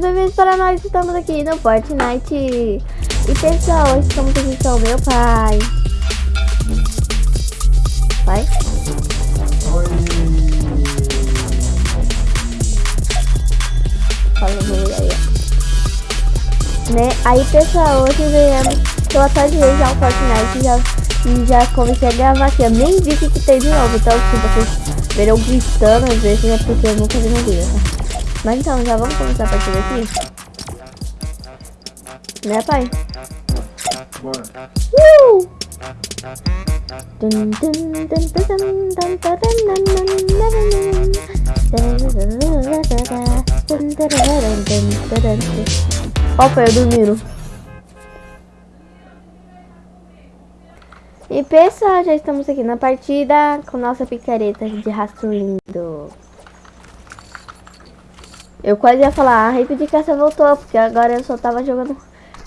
Sejam bem-vindos para nós, estamos aqui no Fortnite E pessoal, hoje estamos aqui com o meu pai Pai? Oi. Fala oi aí, né? Aí pessoal, hoje viemos Eu atualizei já o Fortnite já, E já comecei a gravar aqui Eu nem vi o que, tem de novo Então se vocês verão gritando às vezes É porque eu nunca vi vídeo, tá? Mas então, já vamos começar a partida aqui? Né, pai? Bora. Uh! Opa, eu dormiram. E pessoal, já estamos aqui na partida com nossa picareta de rastro lindo. Eu quase ia falar, a de caça voltou, porque agora eu só tava jogando.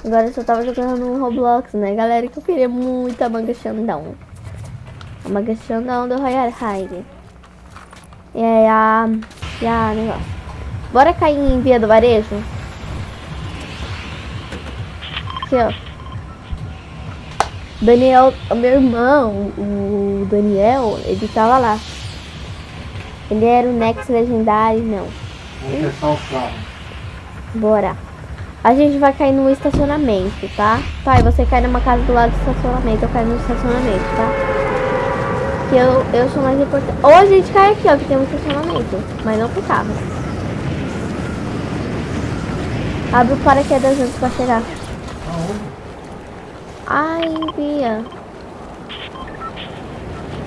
Agora eu só tava jogando no Roblox, né, galera? Que eu queria muito a manga Xandão. A manga Xandão do Royal High. E aí a. E a negócio. Bora cair em via do varejo? Aqui, ó. Daniel, o meu irmão, o Daniel, ele tava lá. Ele era o Nex Legendário, não. Testar os carros. Bora. A gente vai cair no estacionamento, tá? Pai, você cai numa casa do lado do estacionamento, eu caio no estacionamento, tá? Que eu, eu sou mais importante. Ou a gente cai aqui, ó, que tem um estacionamento. Mas não com carro. Abre o paraquedas antes pra chegar. Aonde? Ai, Bia.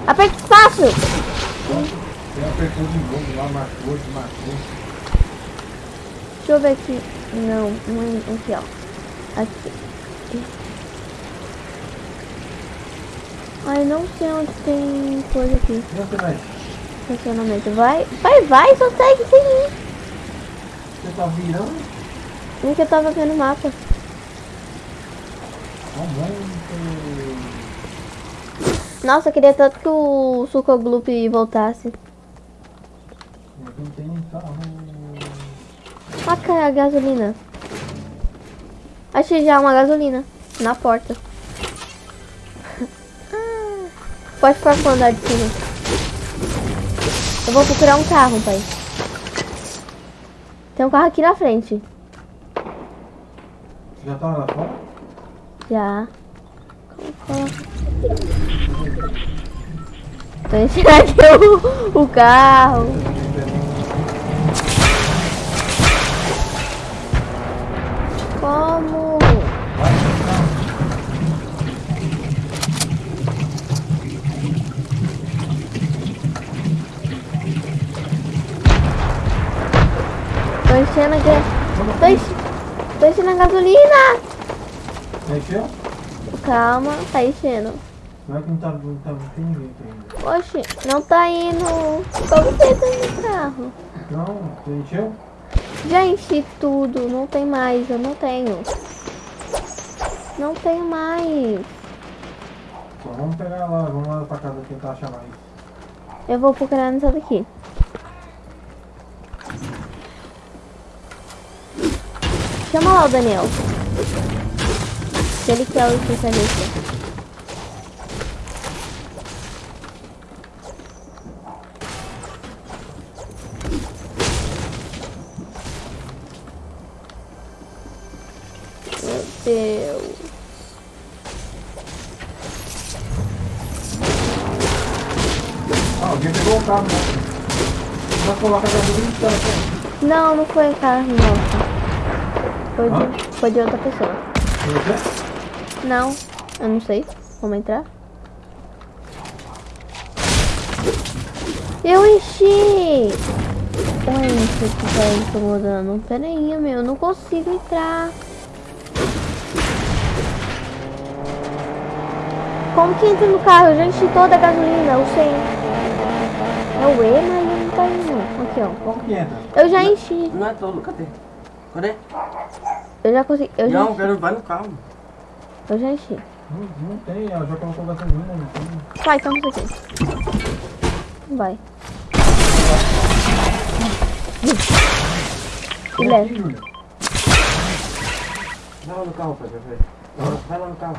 Aperta espaço! Ele apertou de novo lá, marcou, desmarcou. Deixa eu ver aqui. Não, não é aqui, ó. Aqui. Ai, não sei onde tem coisa aqui. Você vai? Estacionamento. Vai, vai, vai, só segue sem ir. Você tá virando? Nem que eu tava vendo o mapa. Tá. Nossa, eu queria tanto que o Suco Gloop voltasse. Não tem carro. Olha a gasolina. Achei já uma gasolina. Na porta. Ah, Pode ficar com o andar de cima. Eu vou procurar um carro, pai. Tem um carro aqui na frente. Já tá lá fora? Já. Enchendo aqui o, o carro. Como? Tô enchendo aqui. Tô, enche... Tô enchendo a gasolina. Mexeu? Calma, tá enchendo. Não é que não tá, não tá, não tem ninguém aqui ainda. Oxe, não tá indo. Como você tá no carro? Não, você encheu? Já enchi tudo, não tem mais, eu não tenho. Não tenho mais. Só vamos pegar lá, vamos lá pra casa tentar achar mais. Eu vou procurar nessa daqui. Chama lá o Daniel. Que ele que é o especialista. Deus. Ah, alguém pegou o carro, né? Vai colocar a gasolina e tá na frente. Não, não foi carro nossa. Foi de, foi de outra pessoa. Você? Não, eu não sei. Vamos entrar? Eu enchi! Oi, isso que tá incomodando. Pera aí, meu, eu não consigo entrar. Como que entra no carro? Eu já enchi toda a gasolina, eu sei. É o E, mas ele não tá indo. Aqui, ó. Como que entra? Eu já enchi. Não é todo, cadê? Cadê? Eu já consegui. Eu já Não, enchi. quero vai no carro. Eu já enchi. Não, não tem, ela já colocou gasolina, não tem. Vai, toma isso aqui. Vai. E Vem leva. Vai lá no carro, pai. Vai lá no carro.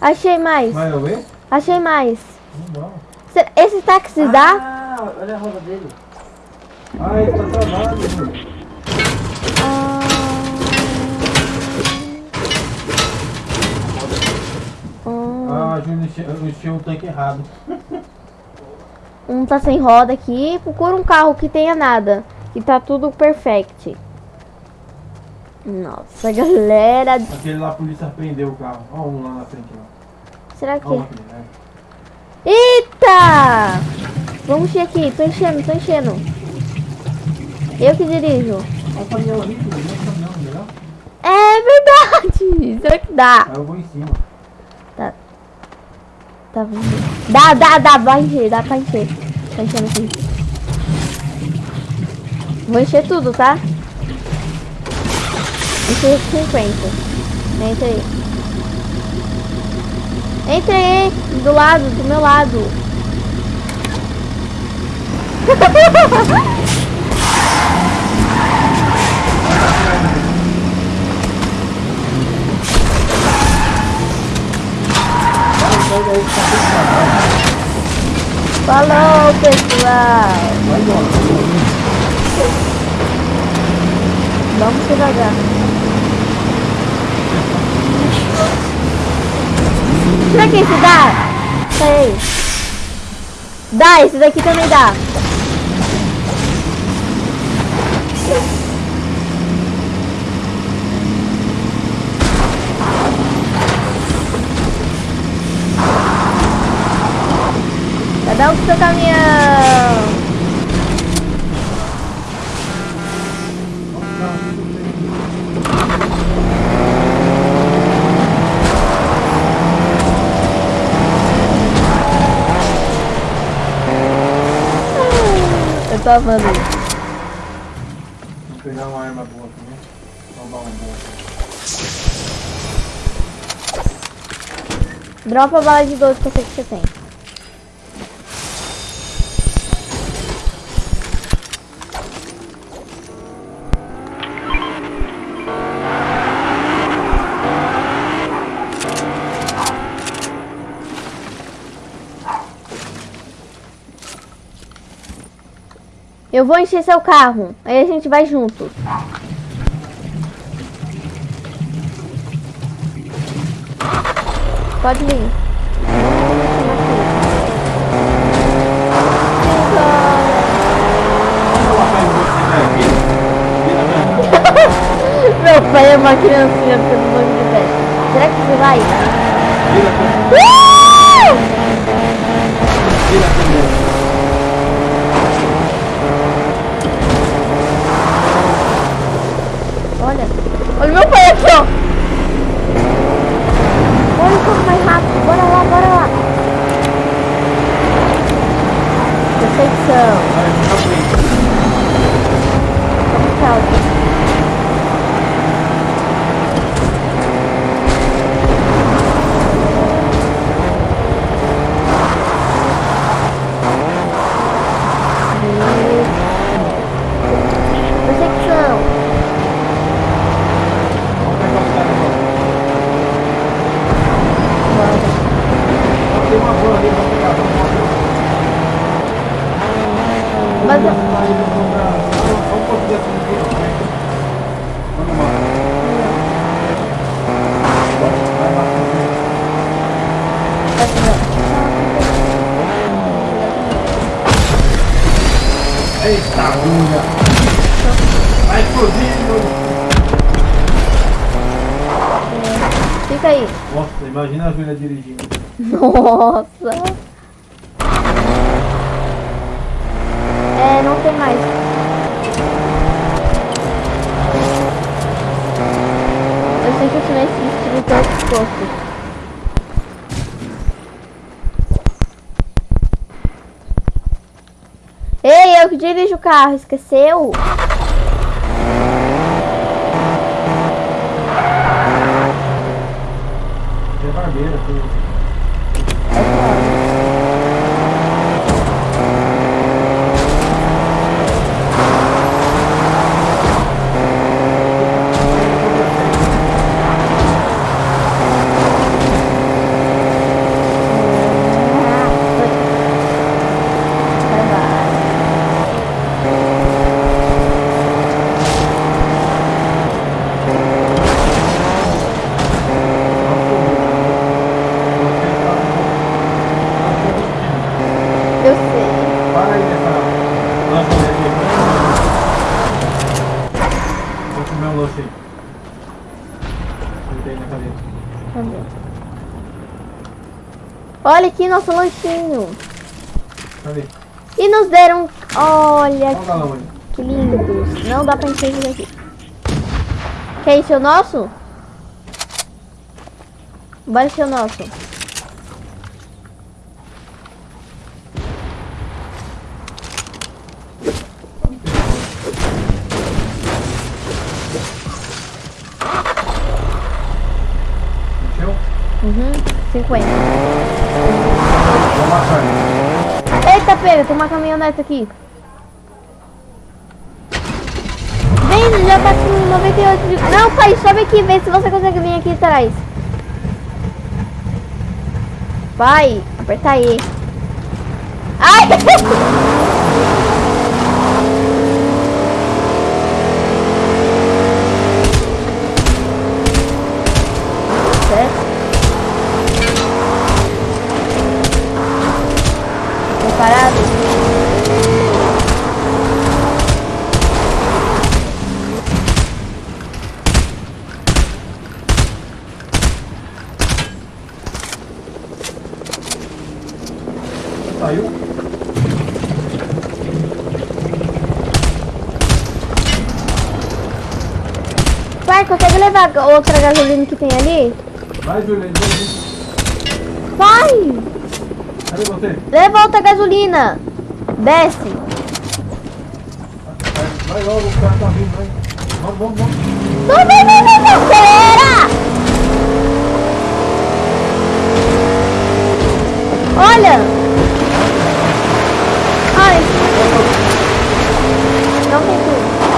Achei mais. Vai ver? Achei mais. Não Esse táxi dá? Ah, olha a roda dele. Ah, ele tá travado. Ah, ah, Ah, eu enchei o tanque errado. um tá sem roda aqui. Procura um carro que tenha nada. Que tá tudo perfect. Nossa, galera. Aquele lá, a polícia prendeu o carro. Olha um lá na frente. Lá. Será que... Aqui, né? Eita! Vamos encher aqui. Tô enchendo, tô enchendo. Eu que dirijo. Caminhão, legal? É verdade. Será que dá? Eu vou em cima. Tá, vamos ver. Dá, dá, dá. Vai encher, dá pra encher. Tá enchendo aqui. Vou encher tudo, tá? Encher 50. Entra aí. Entra aí. Do lado, do meu lado. Falou, pessoal. Vamos devagar. Será que esse dá? Peraí. Dá, esse daqui também dá. Cada um com seu caminhão. Isso. Vou pegar uma arma boa aqui, né? Roubar uma boa. Dropa a bala de 12 que eu sei que você tem. Eu vou encher seu carro. Aí a gente vai juntos. Pode vir. Meu pai é uma criancinha pelo banco de pé. Será que você vai? Uh! Olha. Olha o meu pai aqui, ó. Olha como mais rápido. Bora lá, bora lá. Perfeição. Vamos, tchau. Perseguição. Tem uma boa ali, vamos pegar. Mas eu- Vamos lá, vamos comprar. Vamos conseguir essa aqui, né? Vamos lá. Vai lá. Eita, bunda! Vai explodindo! Fica aí. Nossa, imagina a Júlia dirigindo. Nossa. É, não tem mais. Eu sei que eu tive esse todo exposto. Ei, eu que dirijo o carro, esqueceu? Barbeira, tudo. É claro. Sentei na cadeira. Cadê? Olha aqui nosso lanchinho. Cadê? E nos deram... Olha que lindos. Não dá pra encher isso aqui. Quer encher o nosso? Bora encher o nosso. Uhum, 50. Vou amassar tem uma caminhonete aqui. Vem, já tá com 98 de... Não, pai, sobe aqui, vê se você consegue vir aqui atrás. Vai, aperta aí. Ai! Saiu? Pai, consegue levar a outra gasolina que tem ali? Vai, Júlia. Júlia. Pai! Cadê você? Leva outra gasolina! Desce! Vai logo, o cara tá vindo, vai. Vamos, vamos, vamos. Não, não! Acelera! Olha! Ai! Não tem tudo. Olha o turno. Não tem tudo. Caminhão aí, ó.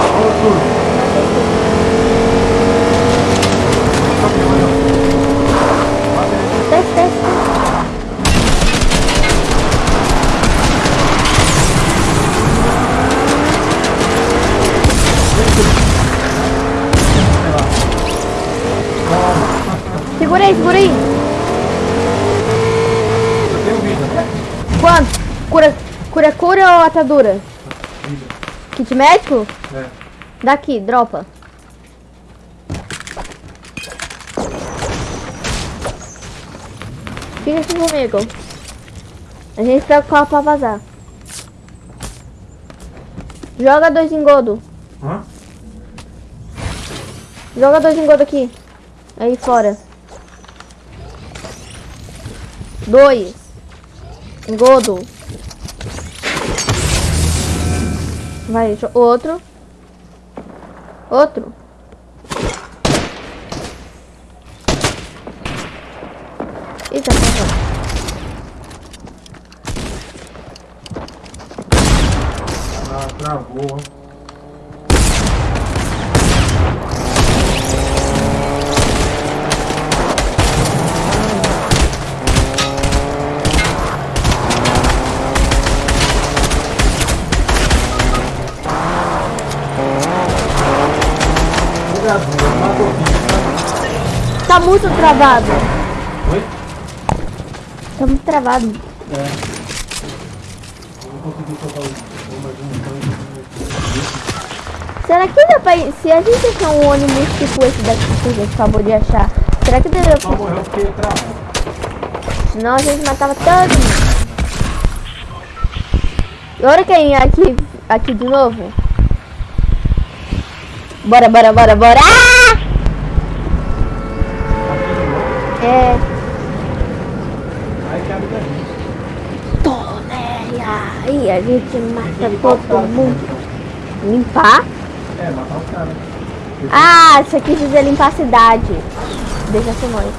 Bate aí. Desce, desce, desce. Sei lá. Toma. Segura aí, segura aí. Eu tenho vida? Quanto? Cura, cura, cura ou atadura? Vida. Kit médico? É. Daqui, dropa. Fica aqui comigo. A gente pega o carro pra vazar. Joga dois engodo. Hã? Joga dois engodo aqui. Aí fora. Dois. Engodo. Vai, jo- outro. Outro. Eita, porra. Ah, travou, muito travado. Oi? Tá muito travado. É. Eu não consegui soltar o o mais. Será que dá pra... ir- Se a gente achar um ônibus tipo esse daqui que a gente acabou de achar, será que Só pra... morreu porque travou. Senão a gente matava todo mundo. Agora quem é aqui, aqui de novo? Bora, bora, bora, bora! Ah! É... Aí cabe da gente. Tonéria! Aí a gente mata todo mundo. Limpar? É, matar os caras. Ah, isso aqui dizer limpar a cidade. Deixa nós.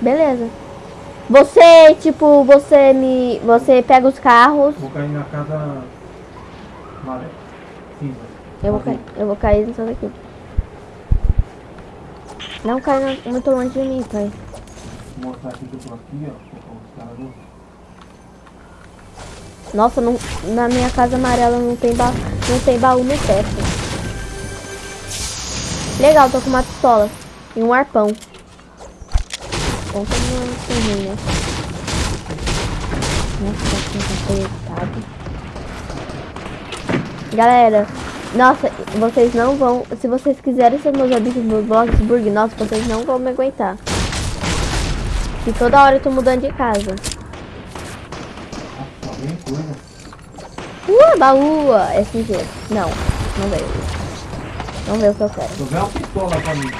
Beleza. Você, tipo, você me. Você pega os carros. Vou cair na casa maré. Cinza. Eu vou cair, eu vou cair nessa daqui. Não cai muito longe de mim, pai. Vou mostrar aqui que eu tô aqui, ó. Vou colocar os caras. Nossa, não, na minha casa amarela não tem, ba, não tem baú no teto. Legal, tô com uma pistola e um arpão. Bom, que não é ruim, né? Nossa, tá apertado. Galera, Nossa, vocês não vão. Se vocês quiserem ser meus amigos no Blogsburg, nossa, vocês não vão me aguentar. E toda hora eu tô mudando de casa. Coisa. Uh, baú, SG. Não, não veio. Não veio o que eu quero. Tu vê uma pistola pra mim.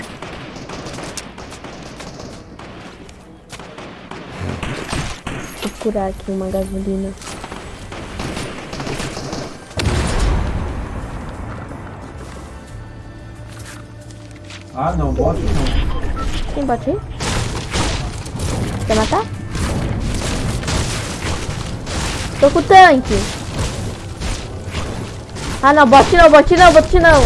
Vou curar aqui uma gasolina. Ah, não, bote não. Tem bot aí? Quer matar? Tô com o tanque. Ah não, bote não, bote não, bote não.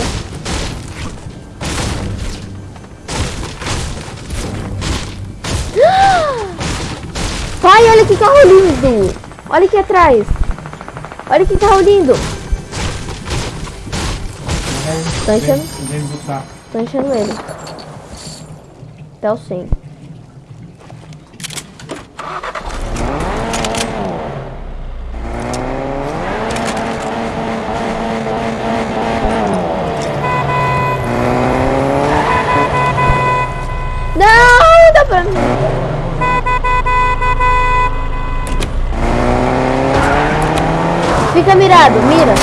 Pai, olha que carro lindo. Olha aqui atrás. Olha que carro lindo. Tá enchendo? Tô enchendo ele. Até o Mirado, mira.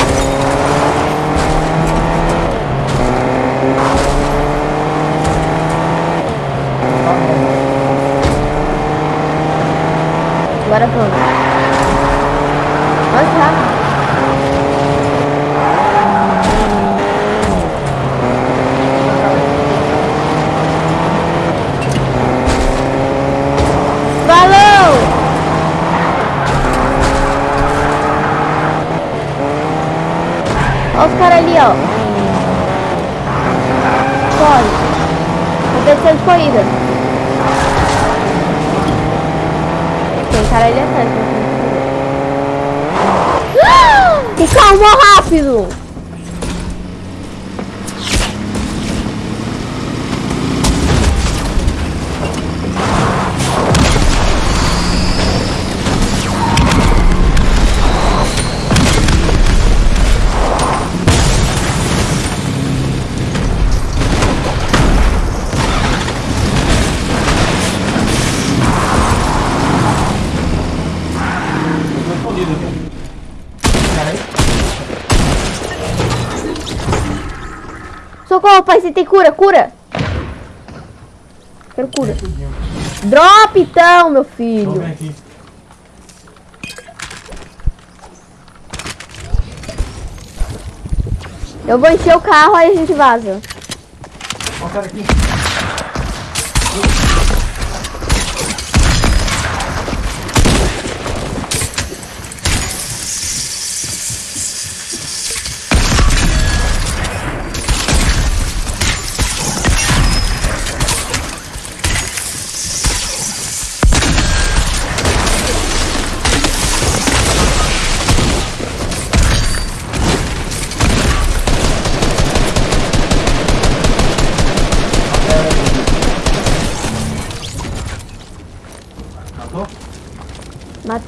Agora vamos. Mais rápido. Falou! Olha os caras ali, ó. Corre. Competição de corrida. Tem cara ali atrás. Ah! Carro mó rápido! Tem cura, cura! Quero cura. Drop então, meu filho. Eu vou encher o carro, aí a gente vaza. Ó, cara aqui.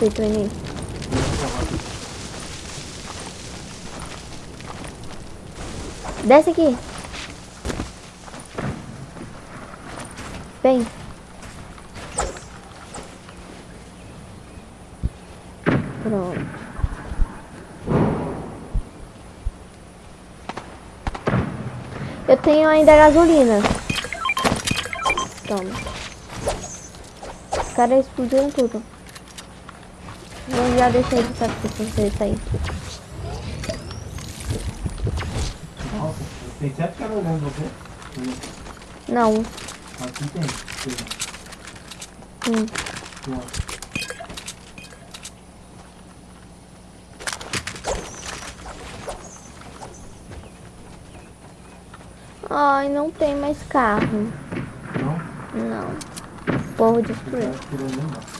Matei, treininho. Desce aqui. Vem. Pronto. Eu tenho ainda gasolina. Toma. Os caras explodiram tudo. Eu já deixei de saber se você sair. Nossa, tem sete caras olhando você? Não. Aqui tem. Hum. Ai, não tem mais carro. Não? Não. Povo Tá destruiu.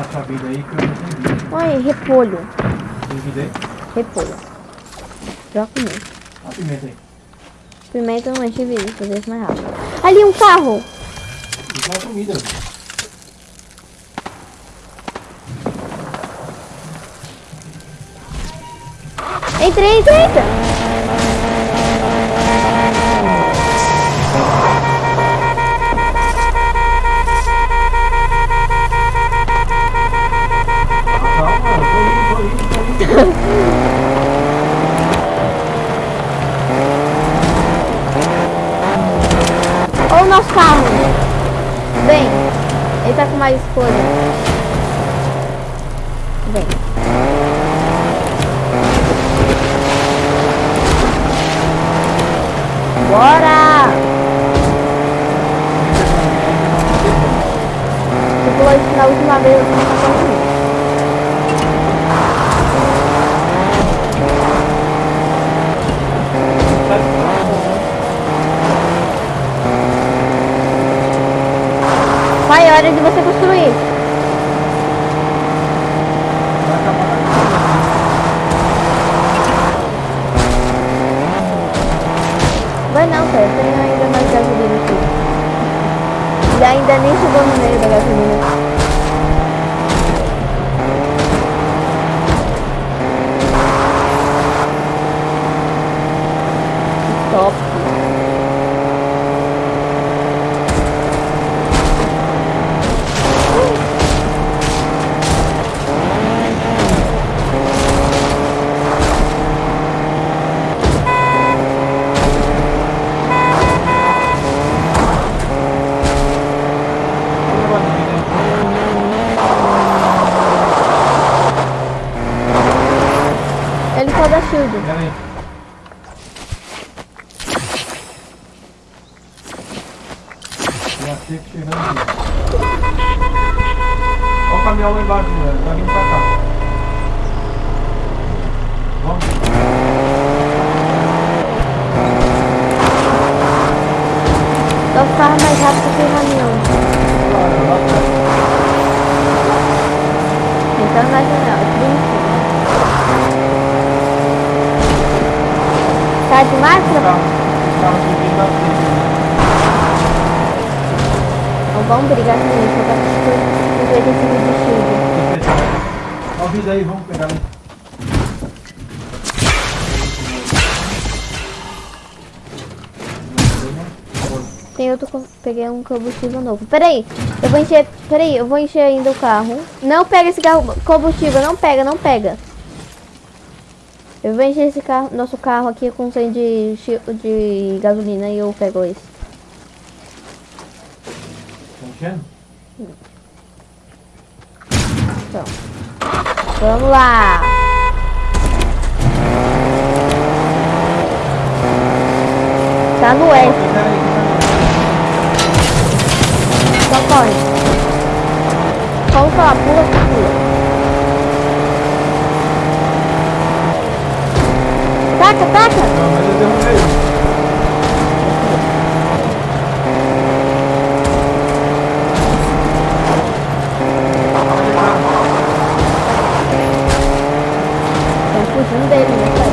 Essa vida aí que eu não entendi. Olha, repolho. Tem vida aí? Repolho. Já comi. Olha a pimenta aí. Pimenta não enche vida, fazer isso mais rápido. Ali um carro! Isso é uma comida. Entra, entra, entra. Olha o nosso carro. Vem. Ele tá com mais escolha. Vem. Bora! Você pulou isso na última vez, hora de você construir. Vai acabar com a Vai não, cara. Tem ainda mais gasolina aqui. E ainda nem chegou no meio da gasolina. Top. Ele só dá shield. Pera aí. Já sei que chegando aqui. Olha o caminhão lá embaixo, velho. Tá vindo pra cá. Vamos. Só ficava mais rápido que o caminhão. Lá, lá atrás. Então na janela. aqui em cima. Tá de máscara? Tá. Os carros subindo na frente. Não vamos brigar com isso. Eu gosto de ver esse vídeo de shield. Tô fechado. Ó o vídeo aí, vamos pegar aí. Tem outro, co- peguei um combustível novo. Peraí, eu vou encher, peraí, eu vou encher ainda o carro. Não pega esse carro, combustível, não pega, não pega. Eu vou encher esse carro, nosso carro aqui com 100 de, de gasolina e eu pego esse. Tá enchendo? Então, vamos lá. Tá no S, Só corre. Vamos falar, pula, pula. Taca, taca. Não, mas eu derrubei. Estão fugindo dele, né, pai?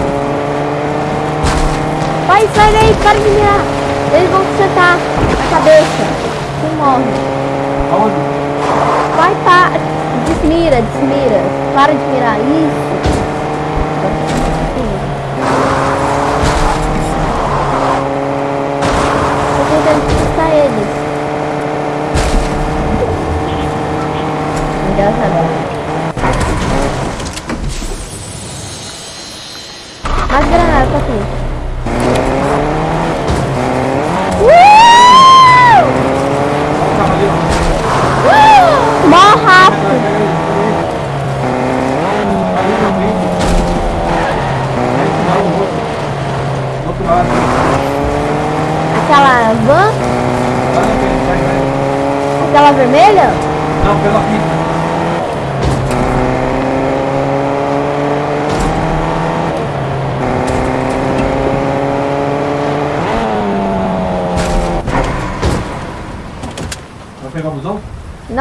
Vai, sai daí, para de mirar. Eles vão te acertar a cabeça. Tu morre. Aonde? Vai, pá. Desmira, desmira. Para de mirar. Isso. Tô tentando despistar eles. Engraçado. Mais granada pra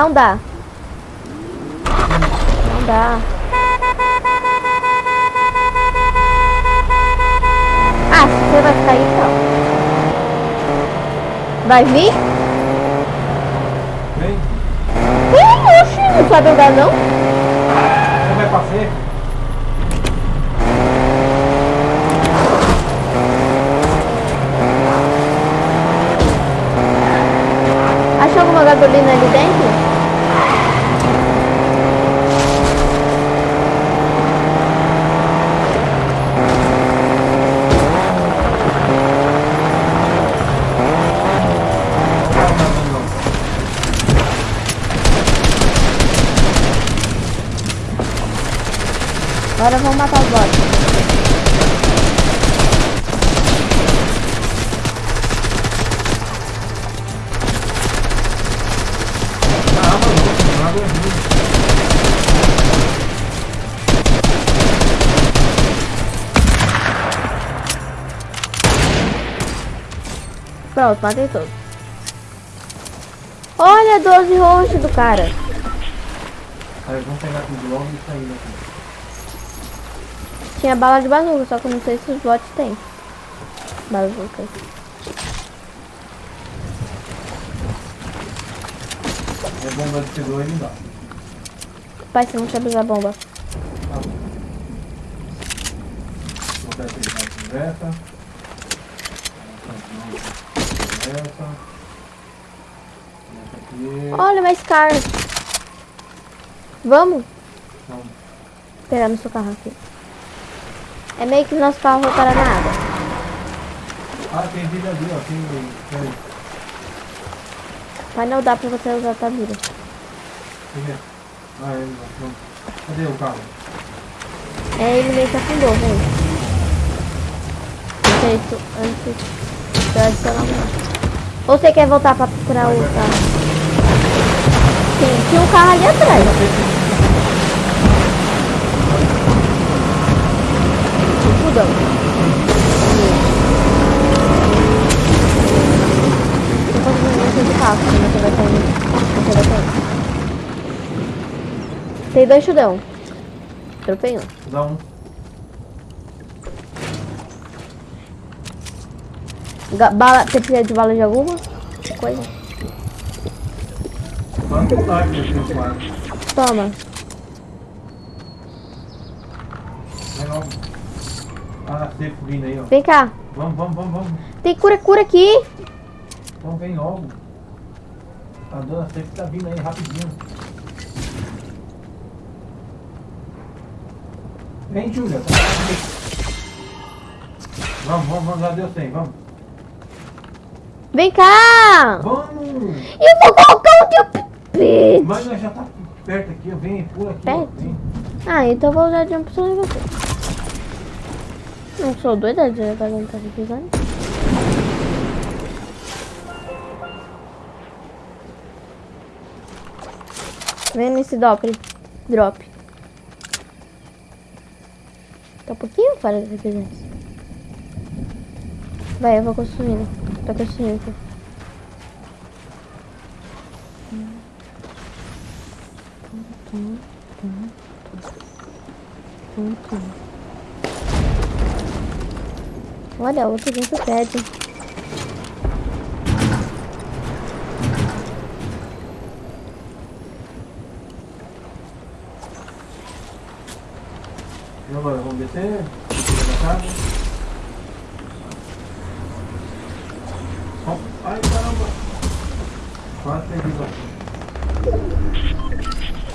Não dá. Não dá. Ah, você vai ficar aí então. Vai vir? Vem. Ih, oxi, não sabe andar não? Como é pra ser? Achou alguma gasolina ali dentro? Agora vamos matar os bots. Pronto, matei todos. Olha, 12 roxos do cara. Aí vamos pegar tudo logo e sair daqui. Tinha bala de bazuca, só que eu não sei se os bots têm. Bazuca. É bomba de C2 não dá. Pai, você não sabe usar bomba. Tá bom. Vou conversa. Conversa. Aqui. Olha, mais car. Vamos Não. pegar no seu carro aqui. É meio que o nosso carro vai parar na água. Ah, tem vida ali, ó. Tem. Peraí. Mas não dá pra você usar a tua vida. Ah, é. Cadê o carro? É, ele meio que afundou, vem. Feito antes de adicionar um. Ou você quer voltar pra procurar o carro? Sim, tinha um carro ali atrás. Fudão. Eu carro, senão você vai cair. Você vai cair. Tem dois chudão. Tropei um. Dá um. Bala, você precisa de bala de alguma coisa? Tá? Toma. Vem logo. Ah, safe vindo aí, ó. Vem cá. Vamos, vamos, vamos, vamos. Tem cura, cura aqui. Então vem logo. A dona safe tá vindo aí rapidinho. Vem, Júlia. Tá vamos, vamos, vamos, já deu 100, vamos. Vem cá. Vamos! Eu vou colocar o teu pepete. Mas já tá perto aqui, ó. Vem, pula aqui. ó. Perto? Vem. Ah, então eu vou usar jump só em você. Não sou doida de não tá pisando. Vem nesse drop. Drop. Tá um pouquinho fora da residência. Vai, eu vou construindo. Tô construindo aqui. Olha, outro dentro do prédio. E agora, vamos descer? Descer da casa? Ó, Ai, caramba! Quase perdi o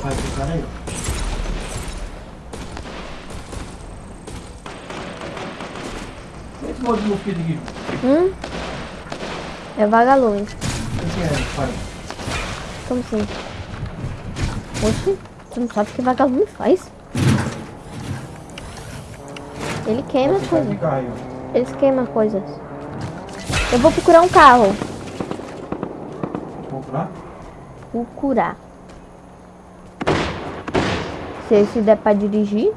Vai, tem cara aí, ó. Esse monte de mosquito aqui, Hum? É vagalume. o que é? Como assim? Oxi, você não sabe o que vagalume faz? Ele queima as coisas. Eles queimam coisas. Eu vou procurar um carro. Lá? Procurar. Se esse der pra dirigir.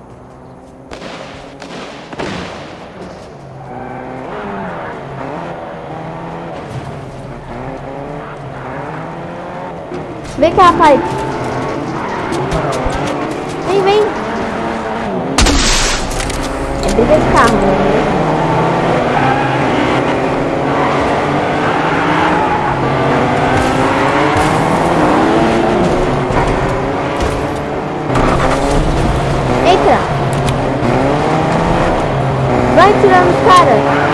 Vem cá, pai. Vem, vem. É briga de carro. Entra. Vai tirando os caras.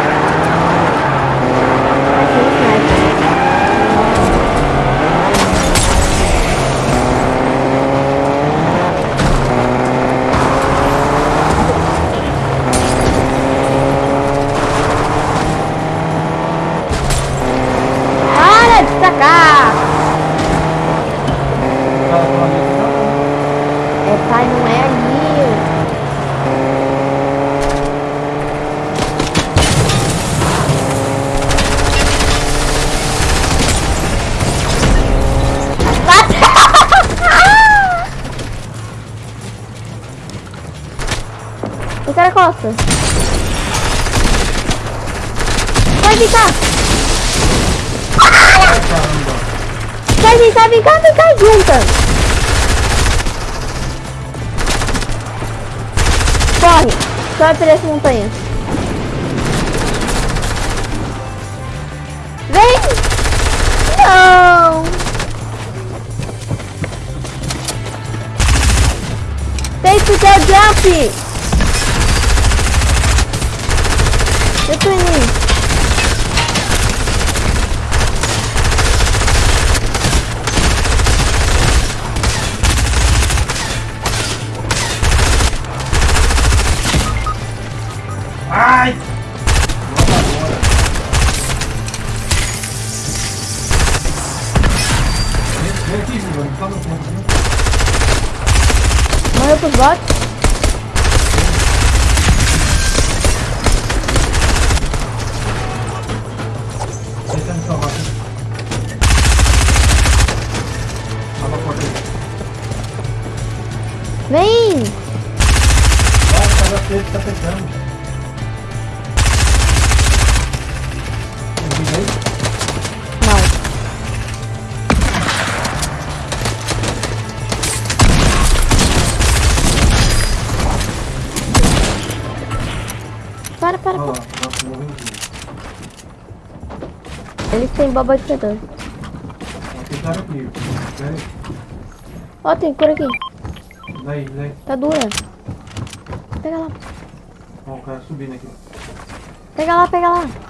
Vai ficar, vem cá, vem cá, junta. Corre. Corre por essa montanha. Vai, o cara dele tá pegando. Tem? Não. Para, para, para. Eles têm boba de aí. Ó, tem cura aqui. Daí, daí. Tá dura. Pega lá. Ó, o cara subindo aqui. Pega lá, pega lá.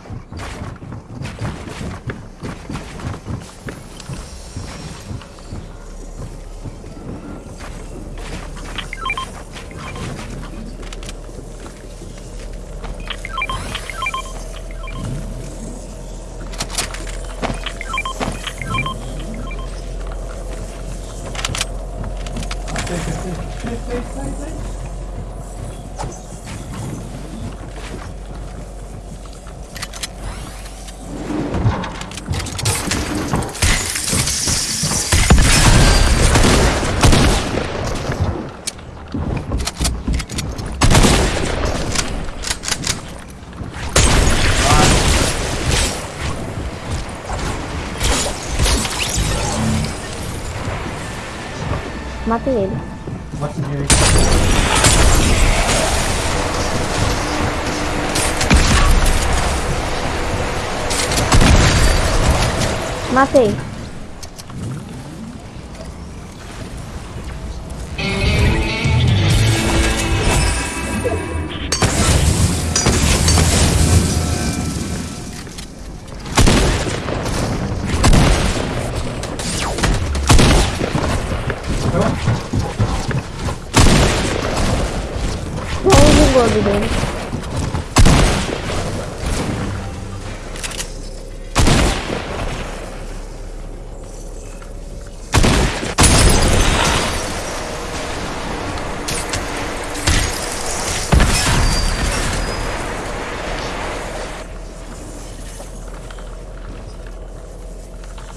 Matei ele. Subir aí. Matei.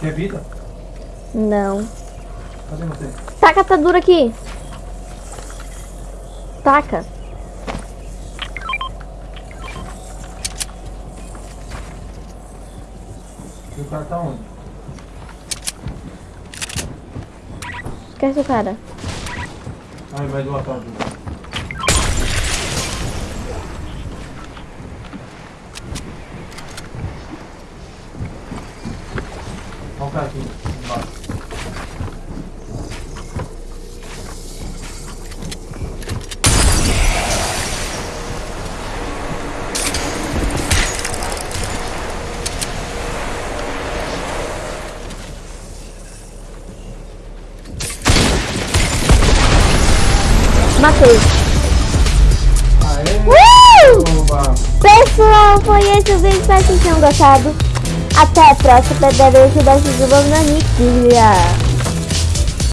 Quer vida? Não. Cadê você? Taca a atadura aqui. Taca. E o cara tá onde? Esquece o cara. Ai, vai do atalho. Olha o cara aqui embaixo. Matei. Aê! Uh! Pessoal, foi esse o vídeo. Espero que vocês tenham gostado. Até a próxima. Deve ajudar a se desenvolver na Nikia.